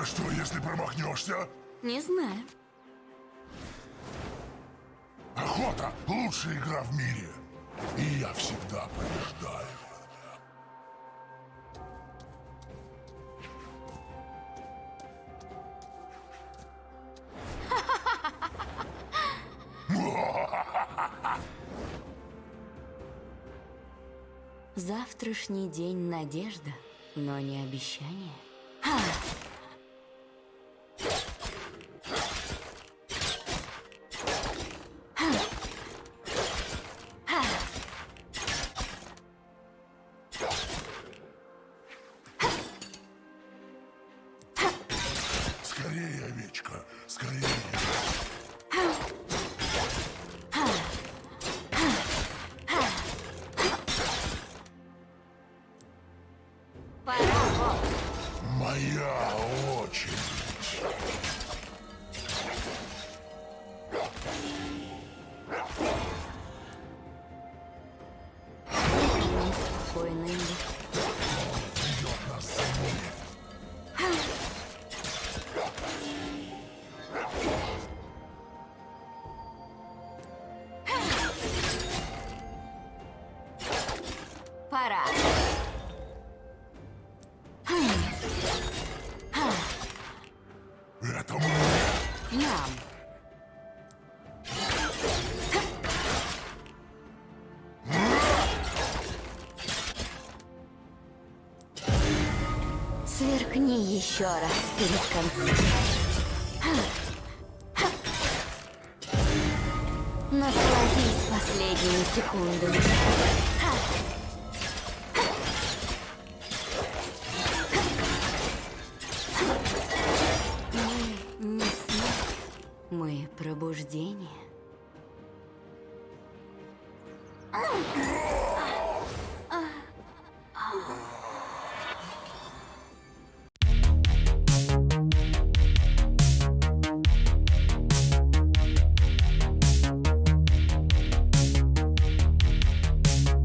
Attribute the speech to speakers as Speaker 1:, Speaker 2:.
Speaker 1: А что, если промахнешься?
Speaker 2: Не знаю.
Speaker 1: Охота — лучшая игра в мире. И я всегда побеждаю.
Speaker 2: Завтрашний день — надежда, но не обещание.
Speaker 1: Скорее, овечка, скорее. Моя очередь.
Speaker 2: Спокойно, Пора.
Speaker 1: Это мы.
Speaker 2: Ням. Сверкни еще раз перед концом. Насладись последними секундами. Мы мы пробуждение.